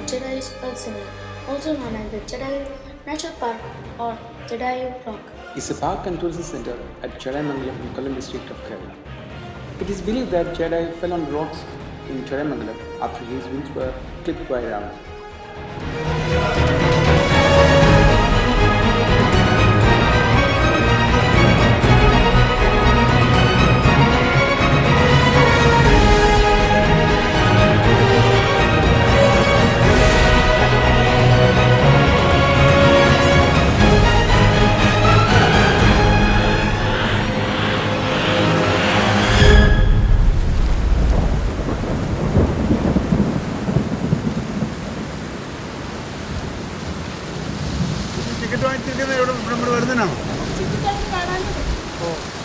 to Earth Center, also known as the Jatayu Nature Park or Jatayu Rock. is a park and tourism center at Chadayamangalam in Kollam district of Kerala. It is believed that Jatayu fell on rocks in Chadayamangalam after his wings were clipped by Ravana. Ticket വാങ്ങിച്ചിരിക്കുന്നത് ഇവിടെ ഇവിടെ വരുന്നതിനാണോ? The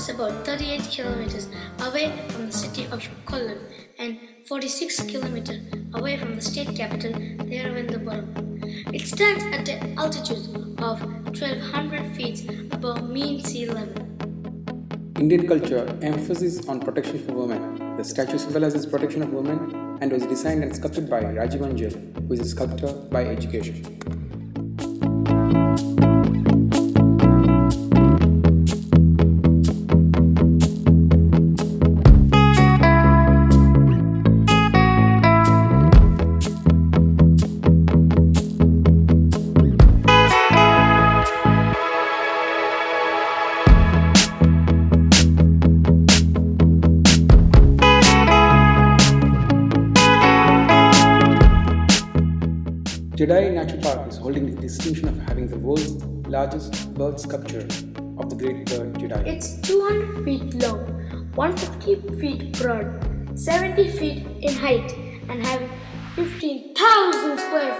is about 38 kilometers away from the city of Kollam and 46 kilometers away from the state capital, Thiruvananthapuram. It stands at an altitude of 1200 feet above mean sea level. Indian culture emphasis on protection for women. The statue symbolizes protection of women and was designed and sculpted by Rajiv Anchal, who is a sculptor by education. Jatayu Natural Park is holding the distinction of having the world's largest bird sculpture of the great bird Jatayu. It's 200 feet long, 150 feet broad, 70 feet in height, and having 15,000 square feet.